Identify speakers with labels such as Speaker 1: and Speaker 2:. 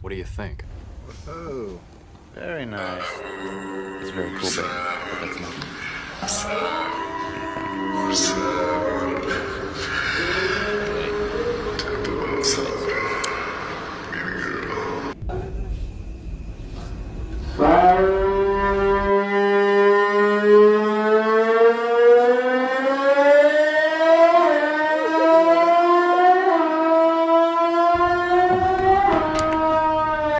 Speaker 1: What do you think?
Speaker 2: Oh, very nice.
Speaker 3: It's very cool, baby, but that's not